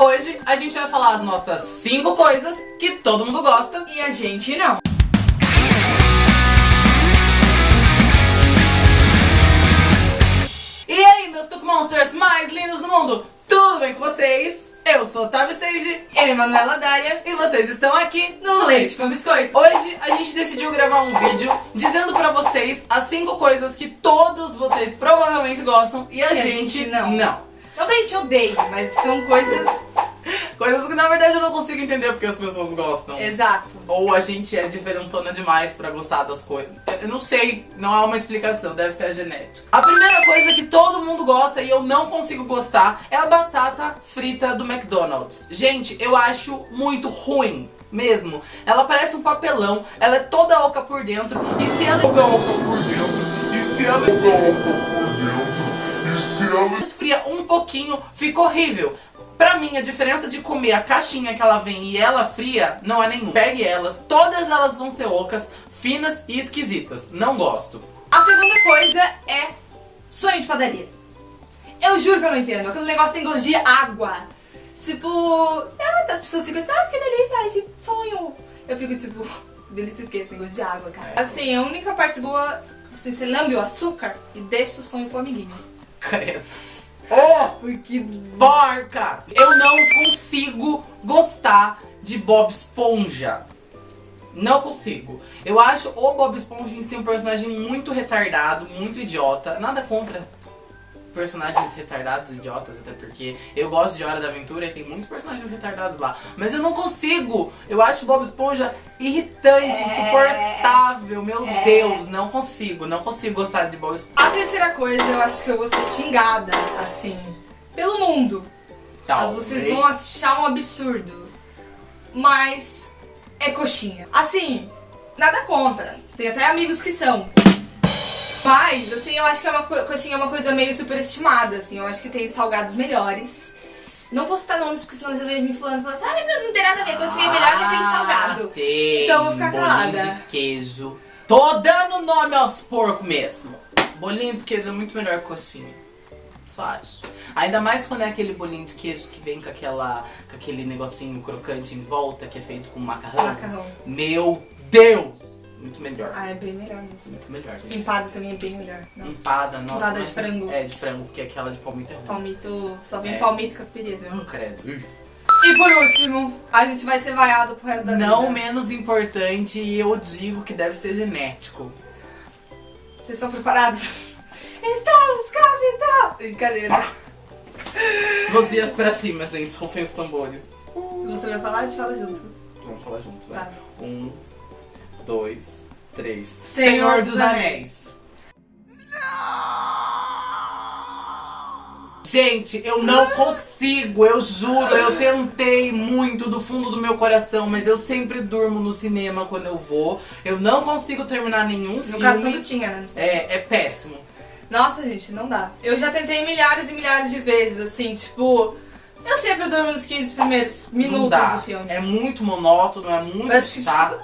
Hoje a gente vai falar as nossas 5 coisas que todo mundo gosta E a gente não. E aí, meus Cook Monsters mais lindos do mundo, tudo bem com vocês? Eu sou Otávio Seiji Eu e Manuela Dália e vocês estão aqui no Leite com Biscoito. Hoje a gente decidiu gravar um vídeo dizendo pra vocês as 5 coisas que todos vocês provavelmente gostam e a, a gente, gente não. não. Não que a gente odeia, mas são coisas. Coisas que na verdade eu não consigo entender porque as pessoas gostam. Exato. Ou a gente é diferentona demais pra gostar das coisas. Eu não sei, não há uma explicação, deve ser a genética. A primeira coisa que todo mundo gosta e eu não consigo gostar é a batata frita do McDonald's. Gente, eu acho muito ruim. Mesmo. Ela parece um papelão, ela é toda oca por dentro e se ela toda oca por dentro. E se ela é toda oca por dentro. Se ela esfria um pouquinho, fica horrível. Pra mim, a diferença de comer a caixinha que ela vem e ela fria não é nenhum. Pegue elas, todas elas vão ser ocas, finas e esquisitas. Não gosto. A segunda coisa é sonho de padaria. Eu juro que eu não entendo. Aquele negócio tem gosto de água. Tipo, nossa, as pessoas ficam, nossa, que delícia, esse sonho. Eu fico tipo, delícia o quê? Tem gosto de água, cara. É. Assim, a única parte boa, assim, você lambe o açúcar e deixa o sonho pro amiguinho. Credo. Oh! Porque Porca! Eu não consigo gostar de Bob Esponja. Não consigo. Eu acho o Bob Esponja em si um personagem muito retardado, muito idiota. Nada contra personagens retardados, idiotas, até porque eu gosto de Hora da Aventura e tem muitos personagens retardados lá. Mas eu não consigo. Eu acho o Bob Esponja irritante, insuportável. Meu Deus, não consigo. Não consigo gostar de Bob Esponja. a terceira coisa, eu acho que eu vou ser xingada, assim, pelo mundo. Mas vocês vão achar um absurdo. Mas é coxinha. Assim, nada contra. Tem até amigos que são. Mas, assim, eu acho que é uma co- coxinha é uma coisa meio superestimada, assim. Eu acho que tem salgados melhores. Não vou citar nomes, porque senão já vem me falando, falando assim, ah, mas não tem nada a ver, coxinha é melhor que salgado. Ah, Tem, Então eu vou ficar bolinho calada. de queijo. Tô dando nome aos porcos mesmo. Bolinho de queijo é muito melhor que coxinha. Só acho. Ainda mais quando é aquele bolinho de queijo que vem com, aquela, com aquele negocinho crocante em volta, que é feito com macarrão. Macarrão. Meu Deus! Muito melhor. Ah, é bem melhor mesmo. Muito melhor, gente. Empada também é bem melhor. Nossa. Empada, nossa. Empada de frango. É, de frango, porque aquela de palmito é ruim. Palmito, só vem É. palmito com pireza. Oh, credo. E por último, a gente vai ser vaiado pro resto da Não vida. menos importante, eu digo que deve ser genético. Vocês estão preparados? Estamos capitão! Brincadeira. Luzias pra cima, gente. Rufem os tambores. Você vai falar? A gente fala junto. Vamos falar junto, vai. Tá. Um, dois, três. Senhor dos Anéis. Gente, eu não consigo, eu juro, eu tentei muito do fundo do meu coração, mas eu sempre durmo no cinema quando eu vou. Eu não consigo terminar nenhum No filme. caso, quando tinha, né? É, é péssimo. Nossa, gente, não dá. Eu já tentei milhares e milhares de vezes, assim, tipo... Eu sempre durmo nos 15 primeiros minutos do filme. É muito monótono, é muito Mas, tipo, chato.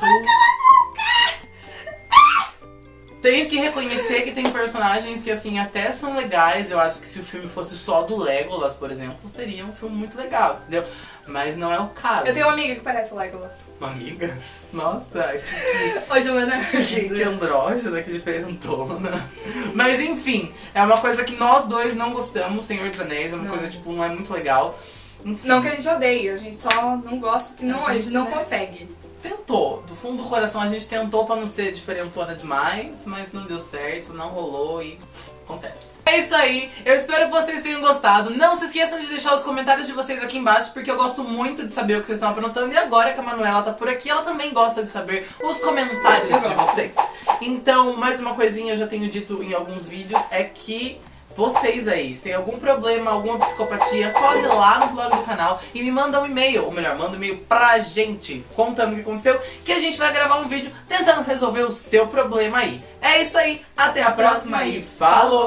Tenho que reconhecer que tem personagens que, assim, até são legais. Eu acho que se o filme fosse só do Legolas, por exemplo, seria um filme muito legal, entendeu? Mas não é o caso. Eu tenho uma amiga que parece o Legolas. Uma amiga? Nossa, Oi, Giovana. que, que andrógena, que diferentona. Mas enfim, é uma coisa que nós dois não gostamos, Senhor dos Anéis. É uma Não. coisa, tipo, não é muito legal. Enfim. Não que a gente odeia, a gente só não gosta, que não, A a gente, gente não né? consegue. Tentou, do fundo do coração a gente tentou pra não ser diferentona demais, mas não deu certo, não rolou e acontece. É isso aí, eu espero que vocês tenham gostado. Não se esqueçam de deixar os comentários de vocês aqui embaixo, porque eu gosto muito de saber o que vocês estão aprontando. E agora que a Manuela tá por aqui, ela também gosta de saber os comentários de vocês. Então, mais uma coisinha eu já tenho dito em alguns vídeos, é que vocês aí, se tem algum problema, alguma psicopatia, corre lá no blog do canal e me manda um e-mail, ou melhor, manda um e-mail pra gente, contando o que aconteceu, que a gente vai gravar um vídeo tentando resolver o seu problema aí. É isso aí, até a próxima e falou!